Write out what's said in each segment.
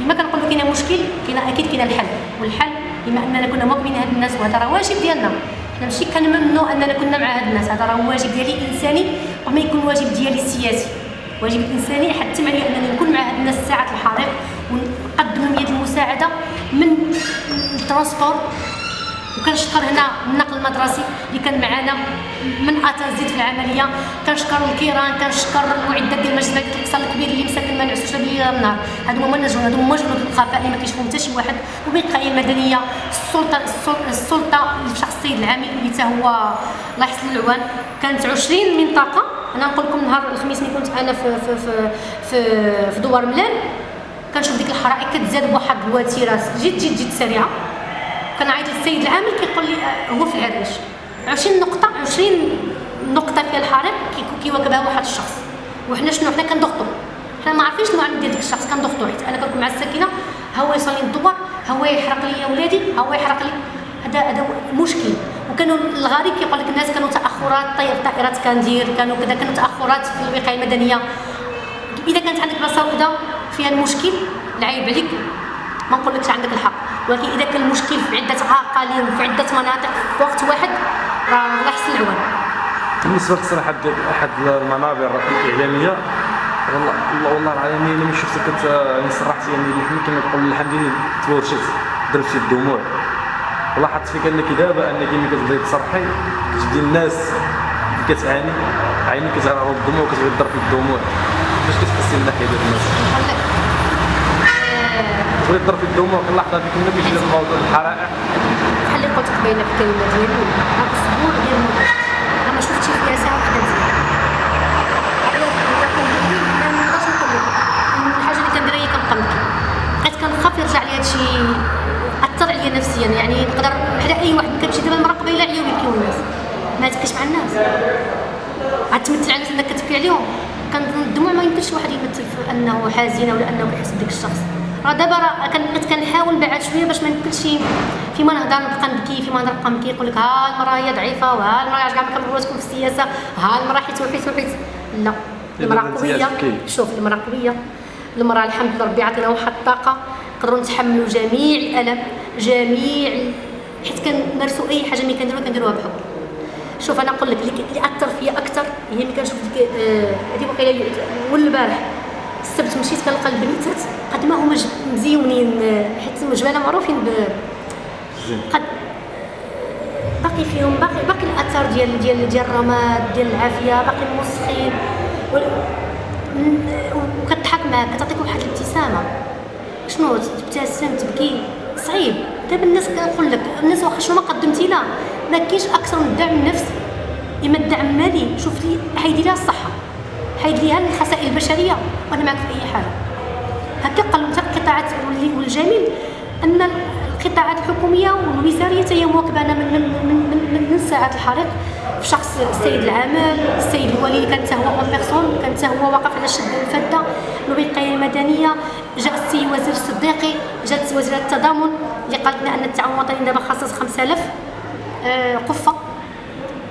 كما كنقولوا كاين مشكل كاين أكيد كاين الحل. والحل بما أننا كنا مؤمنين هاد الناس وهذا راه واجب ديالنا. حنا ماشي كنمنوا أننا كنا مع هاد الناس هذا راه واجب ديالي انساني وما يكون واجب ديالي سياسي واجب إنساني حتى عليا أنني نكون مع هاد الناس ساعه الحريق ونقدم لهم يد المساعدة من ال transport وكنشكر هنا النقل المدرسي اللي كان معنا من أتازيد في العملية. كنشكر الكيران كنشكر المعدات ديال المجلس ديال القصر الكبير اللي مساكن ما نعسوش بالليل النهار. هادو هما الناس هادو هما جنود الخفاء اللي ما كيشوفهم حتى شي واحد. وبقايه المدنية السلطة السلطة شخص السيد العامل اللي حتى هو الله يحسن العوان. كانت 20 منطقة. أنا نقول لكم نهار الخميس اللي كنت أنا في في في في, في دوار ملال كنشوف ديك الحرائق كتزاد بواحد الوتيرة جد جد جد سريعة. كنعيط للسيد العامل كيقول لي آه، هو في العريش. 20 نقطة 20 نقطة فيها الحريق كيواكبها واحد الشخص. وحنا شنو حنا كنضغطوا حنا ما عارفينش شنو ديال ديك الشخص كنضغطوا حيت أنا كنكون مع الساكنة. هو يصلي الدوار هو يحرق لي ولادي هو يحرق لي. هذا هذا مشكل. وكانوا الغريب كيقول لك الناس كانوا تأخرات طير طائرات كندير كانوا كذا كانوا تأخرات في الوقاية المدنية. إذا كانت عندك بلاصة وحدة فيها المشكل العيب عليك. ما نقولكش عندك الحق. ولكن إذا كان المشكل في عدة اقاليم في عدة مناطق في وقت واحد راه الله يحسن العوان. بالنسبة لتصريح أحد المنابر الإعلامية والله والله والله العظيم أنا ملي شفتك كنت يعني صرحتي يعني اللي كما تقول الحمد لله تورشت درتي الدموع. ولاحظت فيك انك دابا انك ملي كتبداي تصرحي كتبدي الناس اللي كتعاني عينيك كتعرض الدموع وكتبغي تضرب الدموع. كيفاش كتحسي من ناحيه الناس. تبغي تضرب في اللحظة ديك ملي كيجي الموضوع الحرائق. بحال اللي قلت قبيله في الكلمة ديالي هذا الصبور ديال الموت أنا شفتش فيها ساعة وحده مزيان الحاجة اللي كنديرها هي كنبقى نبكي بقيت كنخاف يرجع لي هادشي أثر عليا نفسيا. يعني نقدر بحال أي واحد كتمشي دابا المراه قبيله عياو يبكيو الناس. ما تبكيش مع الناس. عاد تمثل على الناس إنك كتبكي عليهم. كنظن الدموع ما يمكنش واحد يمثل في أنه حزين ولا انه كيحس بديك الشخص. راه دابا راه كنت كنحاول نبعد شوية باش ما نمثلش فيما نهضر نبقى نبكي فيما نهضر نبقى نبكي يقول لك ها المراه هي ضعيفة وها المراه كاع ما تكون في السياسة؟ ها المراه حيت وحيت وحيت. لا. المراه قوية. شوف المراه قوية. المراه الحمد لله ربي عطينا واحد الطاقة. نقدروا نتحملوا جميع الألم جميع حيت كنمارسوا أي حاجة ملي كنديروها كنديروها بحب شوف أنا نقول لك اللي أثر فيا أكثر هي ملي كنشوف ديك آه، هذه وقيله اول البارح. السبت مشيت كنلقى البنيتات قد ما هما مزيونين حيت المجبله معروفين ب قد باقي فيهم باقي باقي الاثار ديال ديال ديال الرماد ديال العافية باقي موسخين وكتضحك معاك كتعطيك واحد الابتسامة. شنو؟ تبتسم تبكي. صعيب. دابا الناس كنقول لك الناس واخا شنو ما قدمتي لها ما كاينش أكثر من الدعم النفسي إما الدعم المالي. شوف لي حيدي لها الصحة. حيد ليها الخسائر البشرية وأنا معك في أي حاجة هكا قالوا حتى القطاعات والجميل أن القطاعات الحكومية والوزارية هي مواكبة من من من من, من ساعة الحريق. في شخص السيد العامل السيد الولي اللي كان هو en personne كان هو واقف على شد الفدة الوقايه المدنية جاء السيد وزير الصديقي جات وزيره التضامن اللي قالت لنا أن التعاون الوطني دابا خصص 5000 آه، قفة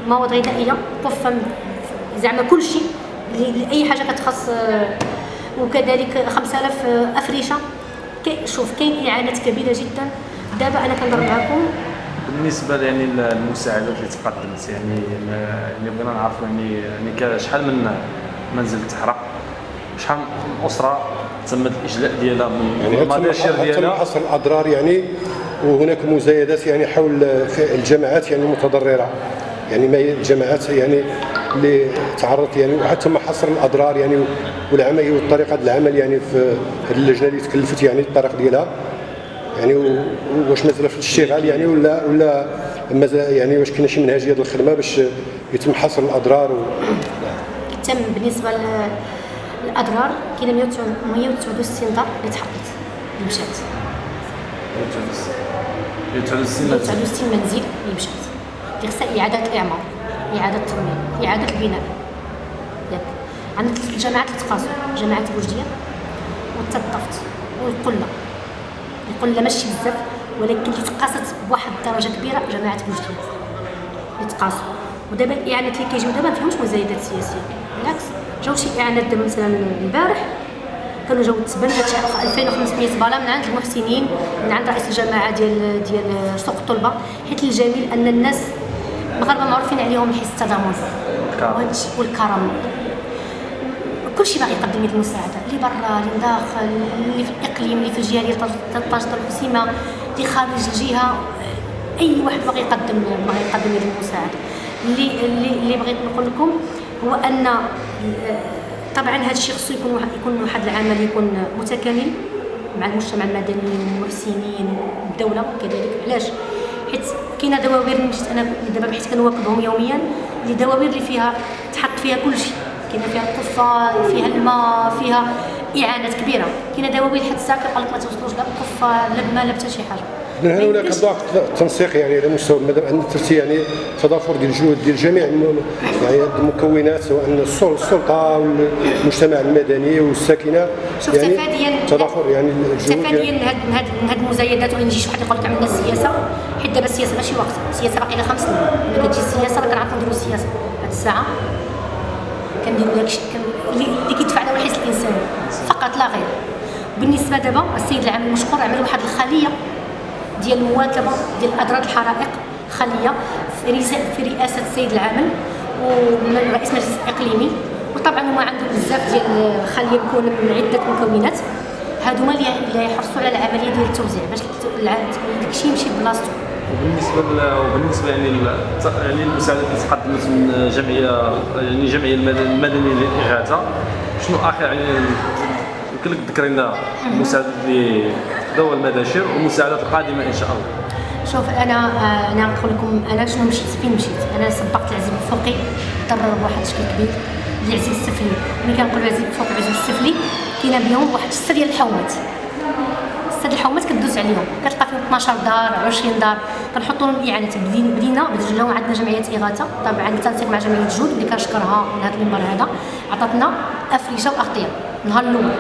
مواد غذائية قفة زعما كل لأي حاجة كتخص آه، وكذلك 5000 آه، افرشه شوف كاين إعانات كبيرة جدا. دابا أنا كنهضر معكم بالنسبة يعني للمساعدات اللي تقدمت يعني يعني بغينا نعرفوا يعني يعني شحال من منزل تحرق؟ شحال من أسرة تم الإجلاء ديالها من يعني المداشر ديالها؟ حصر الأضرار يعني وهناك مزايدات يعني حول الجماعات يعني المتضررة. يعني ما الجماعات يعني اللي تعرضت يعني وحتى ما حصر الأضرار يعني والعمل والطريقة العمل يعني في هذه اللجنه اللي تكلفت يعني الطريق ديالها. يعني واش مازال في الاشتغال يعني ولا ولا مازال يعني واش كاين شي منهجية ديال الخدمة باش يتم حصر الأضرار و... تم بالنسبة للاضرار كاين 169 دار اللي تحطت اللي مشات. 169 منزل اللي مشات. اللي خصها إعادة الإعمار. إعادة التنميه إعادة البناء ياك. عندك الجامعات اللي تقاسوا جامعه بوجدية والتطفت والقلة. القلة ماشي بزاف ولكن تقاست بواحد الدرجة كبيرة جماعة بوجدية. اللي تقاسوا ودابا الاعانات اللي كيجيو دابا ما مزايدات سياسية. بالعكس جاو شي إعانات دابا مثلا البارح كانوا جاو تبنى 2500 باله من عند المحسنين من عند رئيس الجماعه ديال ديال سوق الطلبة حيت الجميل أن الناس المغاربه معروفين عليهم الحس التضامن والكرم. كلشي باغي يقدم يد المساعدة اللي برا اللي داخل اللي في الإقليم اللي في الجهه ديال طنجة القسيمة اللي خارج الجهة. أي واحد باغي يقدم باغي يقدم يد المساعدة. اللي اللي اللي بغيت نقول لكم هو أن طبعا هذا الشيء خصو يكون واحد يكون واحد العمل يكون متكامل مع المجتمع المدني والمحسنين والدولة كذلك. علاش؟ حيت كاينة دواوير مشيت أنا دابا حيت كنواكبهم يوميا اللي دواوير اللي فيها تحط فيها كل شيء. كاينة فيها القفه فيها الماء فيها إعانات كبيرة. كاينة دواوير حتى الساعة كيقول لك ما توصلوش لا القفه لا الماء لا حتى شي حاجة. من هنا هناك ضعف التنسيق يعني على مستوى المدام ان يعني تضافر ديال الجهود ديال جميع يعني المكونات سواء السلطة والمجتمع المدني والساكنة. يعني تضافر يعني تفاديا من هاد هاد المزايدات وين يجي شي واحد يقول لك عملنا السياسة حيت دابا السياسة ماشي وقت. السياسة باقي لها خمس سنين. ملي كتجي السياسة راه كنعرفوا نديروا السياسة. هاد الساعة كنديروا داكشي اللي كيدفع له الحس الانساني فقط لا غير. بالنسبة دابا السيد العام المشكور عمل واحد الخلية ديال المواكبه ديال اضرار الحرائق خليه في رئاسة السيد العامل ورئيس مجلس الاقليمي وطبعا هما عندهم بزاف ديال الخلية مكونه من عدة مكونات. هادوما اللي يحرصوا على العملية ديال التوزيع باش داكشي يمشي بلاصتو. وبالنسبة وبالنسبة يعني يعني المساعدات اللي تقدمت من جمعيه يعني جمعية المدنيه للاغاثه شنو آخر يعني يمكن لك تذكري لنا المساعدات اللي ذوي المداشر والمساعدات القادمة إن شاء الله. شوف أنا آه، أنا نقول لكم أنا شنو مشيت فين مشيت؟ أنا سبقت العزيز الفوقي ضرر بواحد الشكل كبير العزيز السفلي. ملي كنقول العزيز الفوقي والعزيز السفلي كاينة بهم واحد السته ديال الحومات. السته الحومات كدوز عليهم. كتلقى فيهم 12 دار 20 دار. كنحطوا لهم اعانات بدينا بدينا عندنا جمعية إغاثة. طبعا بالتنسيق مع جمعية جود اللي كنشكرها من هذا المنبر هذا. عطاتنا افرشه وأغطية. النهار الأول.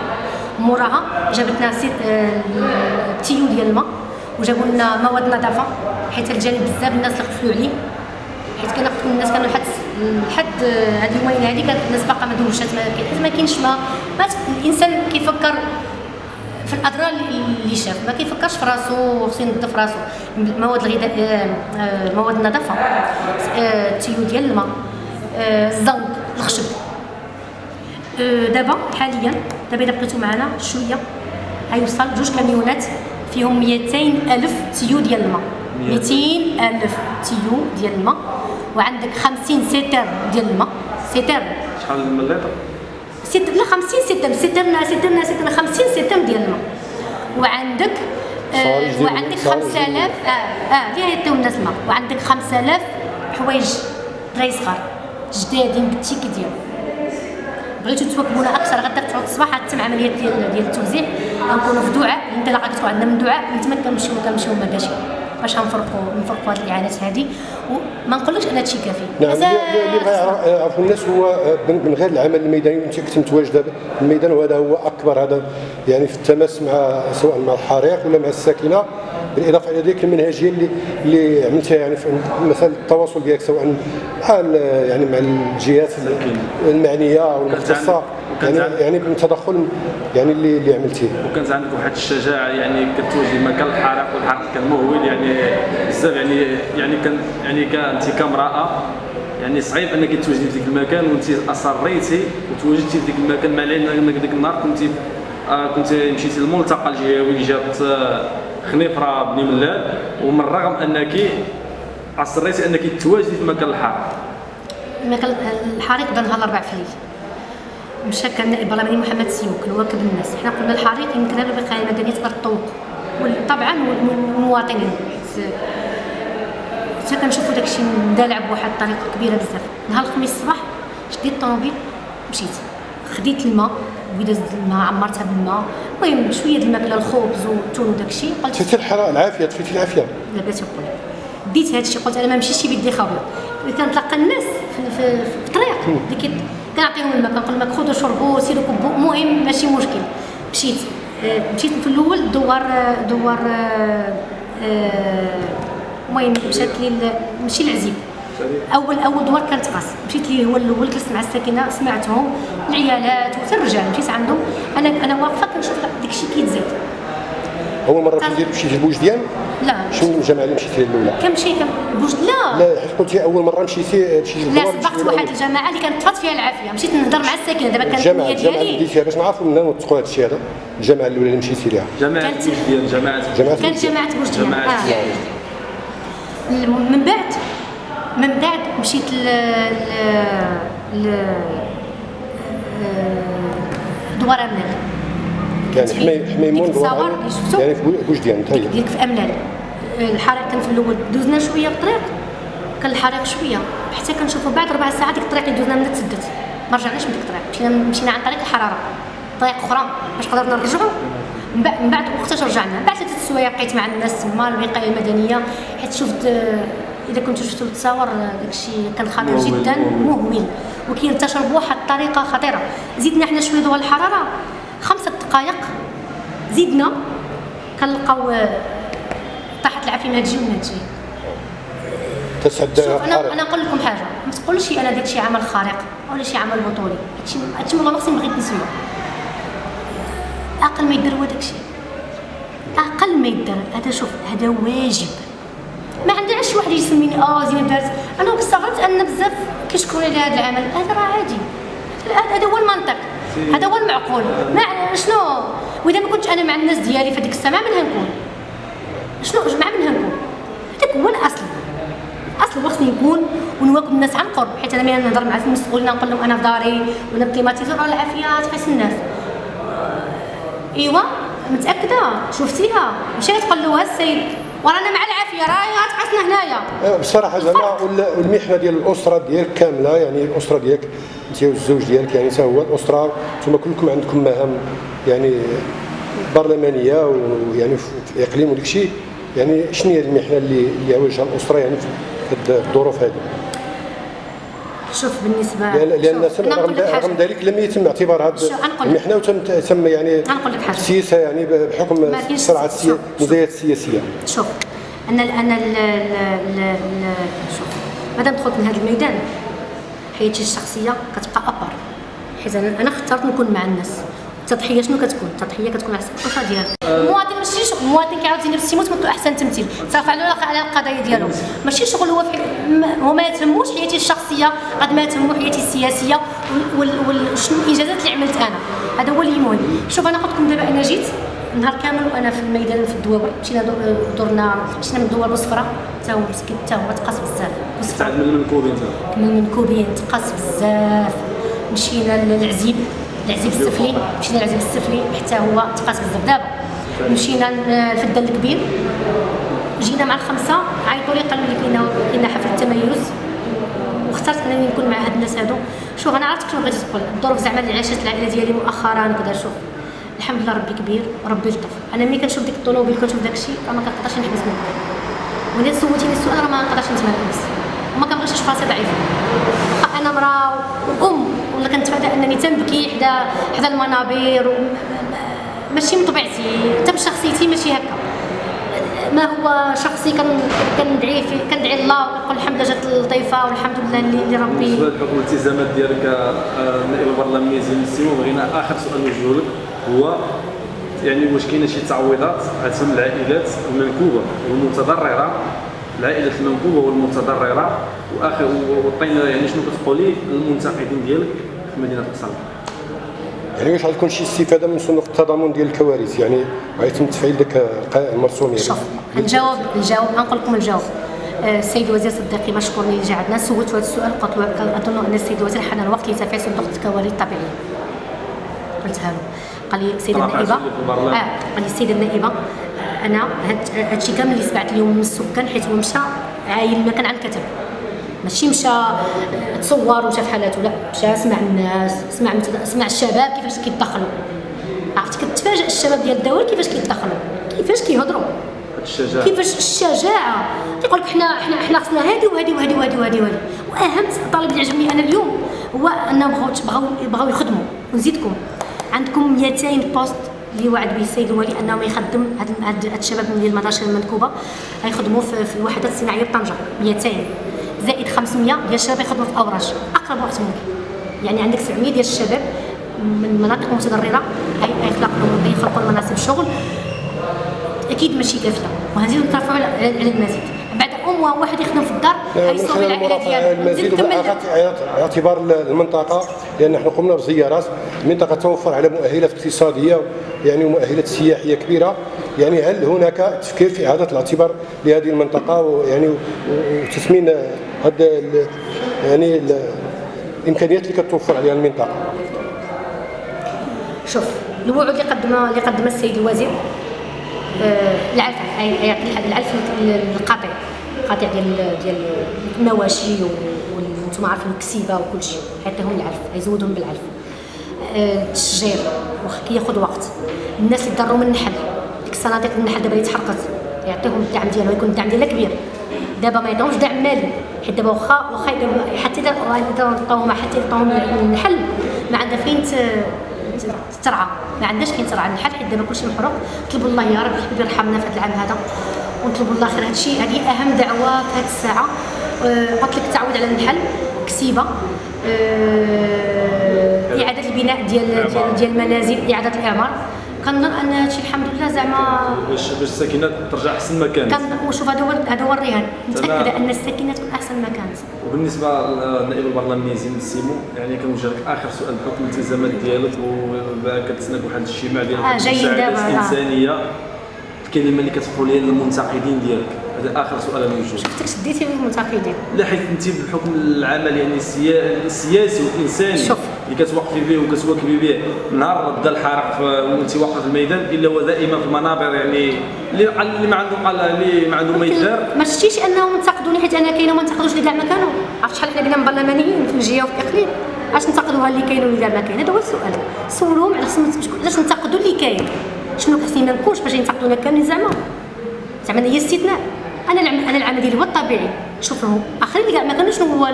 موراها جابت لنا التيو آه، ديال الماء وجابوا لنا مواد نظافة حيت الجانب بزاف الناس اللي عليه. حيت كان الناس كانوا لحد لحد هاد اليومين هادي كانت الناس باقا ما دوشات ما كاينش ما, ما الإنسان كيفكر في الأضرار اللي شاف ما كيفكرش في راسو خصو ينظف راسو. المواد الغذائيه مواد النظافه ال tuyau ديال الماء الزنق الخشب. دابا حاليا دابا إذا بقيتو معنا شوية. غيوصل جوج كاميونات فيهم 200 ألف tuyau ديال الماء. 200 ألف tuyau ديال الماء. وعندك 50 citerne ديال الماء. citerne. شحال من لتر؟ citerne. لا 50 citerne. سيترنا سيترنا سيترنا 50 citerne ديال الماء. وعندك آه وعندك 5000 آه آه اللي يعطيو الناس الماء. وعندك 5000 حوايج دراري صغار. جدادين بال ticket ديالهم. بغيتو تواكبونا أكثر غدا في الصباح تتم عملية ديال ديال التوزيع. غنكونوا في دعاء الانطلاقه كتكون عندنا من دعاء من تما كنمشيو كنمشيو مباشر باش غنفرقوا نفرقوا هذه الإعانات هذه وما نقولكش ان هادشي كافي. نعم اللي يعرفوا الناس هو من غير العمل الميداني انت كنت متواجده الميدان وهذا هو أكبر هذا يعني في التماس مع سواء مع الحريق ولا مع الساكنة بالإضافة إلى ذلك المنهجيه اللي اللي عملتها يعني في مثلا التواصل ديالك سواء مع يعني مع الجهات المعنية والمختصه يعني يعني بالتدخل يعني اللي اللي عملتيه. وكانت عندك واحد الشجاعة يعني كتوجد مكان الحريق والحريق كان مهول يعني بزاف يعني يعني كان يعني كانت كامرأة يعني صعيب أنك توجدي في ذاك المكان وانت أصريتي وتواجدتي في ذاك المكان مع العلم أنك ذاك النهار كنت آه كنت مشيتي للملتقى الجهوي اللي جات آه خنيفرة بني ملال. ومن الرغم أنك أصريتي أنك تواجدي في مكان الحريق مكان الحريق بدا نهار الأربعاء في الليل. مشى كان النائب البرلماني محمد سيوك واكب الناس. حنا قلنا الحريق يمكن هذا الوقايه المدنيه تقدر تطوق طبعا والمواطنين حتى كنشوفوا داكشي مدالع بواحد الطريقة كبيرة بزاف. نهار الخميس الصباح شديت الطوموبيل مشيت. خديت الماء بداز الماء عمرتها بالماء. المهم شوية الماكلة الخبز والتون وداكشي قلت طفيتي الحرارة العافية طفيتي العافية. لا بلاتي نقول ديت هذا الشيء قلت أنا ما نمشيش بيدي خاوية. كنتلاقى الناس في الطريق. اللي كنعطيهم الماء كنقول لهم خذوا شربوا سيروا كبوا المهم ماشي مشكل. مشيت. آه، مشيت في الأول دوار دوار آه، المهم مشات لي ماشي العزيب أول أول دوار كانت قاس مشيت ليه هو الأول جلست مع الساكنة سمعتهم العيالات وحتى الرجال. مشيت عندهم. أنا أنا واقفة كنشوف داك الشيء كيتزاد أول مرة مشيتي مشيتي لبوجديان لا. شنو الجامعة اللي مشيتي لها الاولى كنمشي كنبوش لا. لا حيت قلتي أول مرة مشيتي مشيتي لا سبقت واحد. الجماعة اللي كانت طفات فيها العافية. مشيت نهضر مع الساكنة دابا كانت الجامعة النيه الجامعة اللي بديتيها باش نعرفوا منها نوثقوا هذا الشيء هذا. الجامعة الأولى اللي مشيتي لها جماعة كانت- ديال جماعة جماعة كانت جماعة بوجديان جماعة آه. من بعد من بعد مشيت ل ل ل دوار امنال يعني في- حمي حميمون شفتو؟ يعني هي ديك في أملال. الحريق كان في الأول. دوزنا شوية بالطريق كان الحريق شوية. حتى كنشوفوا بعد ربع ساعات ديك الطريق اللي دوزنا منها تسدت. ما رجعناش من ديك الطريق. مشينا مشينا عن طريق الحرارة. طريق أخرى. باش قدرنا نرجعوا من بعد من بعد وقتاش رجعنا. بعد ثلاثة السوايع بقيت مع الناس تما الوقاية المدنية. حيت شفت آه، إذا كنتوا شفتوا التصاور آه، داكشي كان خطير جدا. مهول. مهول وكينتشر بواحد الطريقة خطيرة. زيدنا حنا شوية دوا الحراره دقائق. زيدنا كنلقاو طاحت العافية من هاد الجهه ومن هاد شوف أنا أنا نقول لكم حاجة. ما تقولش أنا درت شي عمل خارق ولا شي عمل بطولي. هادشي هادشي والله ما خصني بغيت نسمع أقل ما يدير هو داكشي أقل ما يدير. هذا شوف هذا واجب. ما عندناش شي واحد يسميني آه زين دارت أنا استغربت أن بزاف كيشكروني على هذا العمل. هذا راه عادي. هذا- هذا هو المنطق. هذا هو المعقول. ما شنو؟ وإذا ما كنتش أنا مع الناس ديالي في هذيك الساعة مع من هنكون؟ شنو؟ مع من هنكون؟ هذاك هو الأصل. الأصل هو خصني نكون ونواكب الناس عن قرب حيت أنا ملي نهضر مع المسؤولين نقول لهم أنا في داري وأنا بكليماتيزور راه العافية تقيس الناس. إيوا متأكدة؟ شفتيها؟ مشيت تقول له السيد. ورانا مع العافية راهي غتقاسنا هنايا. آه، بصراحة زعما وال- والمحنة ديال الأسرة ديالك كاملة يعني الأسرة ديالك انت والزوج ديالك يعني حتى هو الأسرة ثم كلكم عندكم مهام يعني برلمانية ويعني في الاقليم وداك الشيء يعني شنو هي المحنة اللي اللي واجهها الأسرة يعني في الظروف هذه شوف بالنسبة لأن شوف، أنا رغم. رغم ذلك لم يتم اعتبار لك. المحنه وتم تم يعني. السياسة يعني بحكم شوف. المزايات السياسية شوف أنا أنا شوف مادام دخلت من هذا الميدان حياتي الشخصية كتبقى ابار حيت أنا اخترت نكون مع الناس التضحية شنو كتكون؟ التضحية كتكون على حسب الاسره ديالك المواطن ماشي شغل المواطن كيعاود ينفس تيموت ما أحسن تمثيل. صافي على على القضايا ديالو. ماشي شغل هو هو ما يتهموش حياتي الشخصية قد ما تهمو حياتي السياسية وشنو الانجازات اللي عملت أنا. هذا هو اللي مهم شوف أنا قلت لكم دابا أنا جيت نهار كامل وأنا في الميدان في الدوابر مشينا درنا مشينا من الدوار بصفرة حتى هو مسكين حتى هو تقاس بزاف. بصفرة تعد من المنكوبين من المنكوبين تقاس بزاف. مشينا للعزيب. العزيب السفلي مشينا للعزيب السفلي حتى هو تقاس بزاف. دابا مشينا للفدان الكبير. جينا مع الخمسة عيطوا لي قالوا لي كاين كاين حفل التميز. واخترت أنني نكون مع هاد الناس هادو. شوف أنا عرفت شنو بغيتي تقول. الظروف زعما اللي عاشت العائلة ديالي مؤخرا وكذا شوف. الحمد لله ربي كبير وربي لطف أنا ملي كنشوف ديك الطوموبيل كنشوف داك الشيء راه ما كنقدرش نحبس من الضحك ولا سولتيني السؤال راه ما نقدرش نتمركز وما كنبغيش نشوف راسي ضعيفه أنا مراه وام ولا كنتفادى أنني تنبكي حدا حدا المنابر. ماشي من طبيعتي حتى بشخصيتي ماشي هكا ما هو شخصي كن كندعي في كندعي الله وكنقول الحمد لله جات اللطيفه والحمد لله اللي, اللي بالنسبة ربي لحكم الالتزامات ديالك آه، النائب البرلماني زين السيمو بغينا آخر سؤال نوجهه لك هو يعني واش كاينة شي تعويضات عتم العائلات المنكوبه والمتضررة العائلات المنكوبه والمتضررة وآخر وعطينا يعني شنو كتقولي للمنتقدين ديالك في مدينة القصر يعني واش غتكون شي استفادة من صندوق التضامن ديال الكوارث؟ يعني غيتم تفعيل داك المرسوم يعني. شوف نجاوب نجاوب نقول لكم الجواب. آه، السيد وزير صديقي مشكورني اللي جا عندنا سولت هذا السؤال قلت له أظن أن السيد الوزير حان الوقت لتفعيل صندوق الكوارث الطبيعية. قلتها له. قال لي السيده النائبه. آه قال لي السيده النائبة أنا هاد هادشي كامل اللي سمعت اليوم من السكان حيت هو مشى عاين ما كان عن كتب ماشي مشى تصور وشاف حالاته لا مشى سمع الناس سمع سمع الشباب كيفاش كيتدخلوا. عرفتي؟ كتفاجئ الشباب ديال الدولة كيفاش كيتدخلوا. كيفاش كيهضروا. الشجاعة. كيفاش الشجاعة. يقول لك حنا حنا حنا خصنا هادي وهادي وهادي وهادي وهادي وهادي. وأهم طالب اللي عجبني أنا اليوم هو انهم بغاو بغاو بغاو يخدموا. ونزيدكم. عندكم 200 poste اللي وعد به السيد الولي أنه يخدم هاد الشباب من المدارس المنكوبة. غيخدموا في, الوحدات الصناعية بطنجه 200 زائد 500 ديال الشباب يخدموا في اوراش أقرب وقت ممكن. يعني عندك 700 ديال الشباب من مناطق متضررة هي- يخلق لهم يخلقوا لهم مناصب شغل. أكيد ماشي كافيه وهنزيدو نترفعوا على المزيد. بعد ام واحد يخدم في الدار خلال العائله ديالو نكمل والآخر اعتبار المنطقة لأن نحن قمنا بزيارات. المنطقة توفر على مؤهلات اقتصادية يعني ومؤهلات سياحية كبيرة. يعني هل هناك تفكير في إعادة الاعتبار لهذه المنطقة؟ ويعني وتثمين هذا يعني ال- الإمكانيات اللي كتوفر عليها المنطقة. شوف الوعود اللي قدمها اللي قدمها السيد الوزير آه، العلف العلف القاطع قاطع ديال ديال المواشي وأنتم عارفين الكسيبة وكل شيء يعطيهم العلف يزودهم بالعلف. آه، التشجير واخا كياخذ وقت. الناس اللي ضروا من النحل ديك الصناديق النحل دابا اللي تحرقت يعطيهم الدعم ديالها يكون الدعم ديالها كبير. دابا ما يعطيهمش دعم مالي حيت دابا واخا واخا حتى إذا عطاوهم حتى يعطاوهم النحل ما عندها فين ترعى. ما عندناش فين ترعى. النحل حيت دابا كلشي محروق. نطلبوا الله يا رب يرحمنا في هذا العام هذا. ونطلبوا الله خير. هادشي هذه أهم دعوه في هذه الساعة. آه، قلت لك التعويض على النحل كسيبة. آه، إعادة البناء ديال ديال ديال المنازل إعادة الإعمار. كنظن أن هادشي الحمد لله زعما باش باش الساكنة ترجع أحسن ما كانت كان وشوف هذا هو هذا هو الرهان. متأكدة. أن السكينه تكون أحسن ما كانت وبالنسبة للنائب البرلماني زين السيمو يعني كنوجه لك آخر سؤال بحكم الالتزامات ديالك وكتسناك واحد الاجتماع ديال آه، جايين دابا،. الانسانيه الكلمة اللي كتقولها للمنتقدين ديالك؟ هذا آخر سؤال أنا نوجه شفتك شديتي في المنتقدين؟ لا حيت أنت بحكم العمل يعني السيا- السياسي والإنساني شوف. اللي كتوقفي به وكتواكبي به نهار بدا الحرق وأنت واقفه في الميدان إلا هو دائما في المنابر يعني اللي ما عنده قال اللي ما عنده ما يدار ما شفتيش أنهم انتقدوني حيت أنا كاينة وما انتقدوش اللي كاع ما كانوا. عرفت شحال حنا من برلمانيين في الجهة وفي الاقليم علاش انتقدوها اللي كاين واللي كاع ما كاين؟ هذا هو السؤال. على خصهم شكون- علاش انتقدوا اللي كاين؟ شنو خصني ما نكونش باش ينتقدونا كاملين زعما. زعما هي استثناء أنا العمل أنا العمل ديالي هو الطبيعي. شوف آخرين اللي كاع ما كانوا شنو هو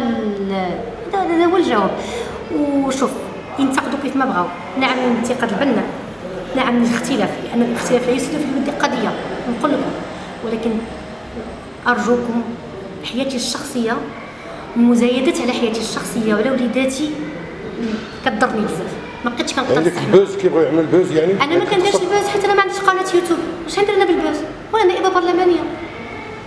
هذا هو الجواب. وشوف ينتقدوا كيف ما بغاو. نعم الانتقاد البناء نعم الاختلاف. لأن الاختلاف لا يفسد في الود قضية. نقول لكم. ولكن أرجوكم حياتي الشخصية المزايدات على حياتي الشخصية وعلى وليداتي كضرني بزاف. ما بقيتش كنقدر عندك ال buzz كيبغوا يعمل ال buzz يعني؟ أنا ما كنديرش ال buzz حيت أنا ما عنديش قناة يوتيوب. واش ندير أنا بال buzz؟ وأنا نائبة برلمانية.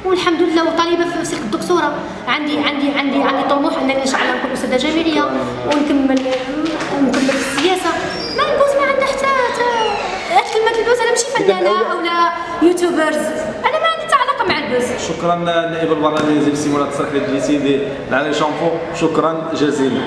والحمد لله وطالبه في سلك الدكتوراه عندي عندي عندي عندي طموح أنني ان شاء الله نكون أستاذة جامعية ونكمل نكمل في السياسة. ما ال buzz ما عندها حتى حتى كلمة ال buzz أنا ماشي فنانه أول- أو لا YouTubers. أنا ما عندي حتى علاقة مع ال buzz. شكرا نائب البرلماني زينب السيمو على التصريح اللي جيتي على شامبو. شكرا جزيلا.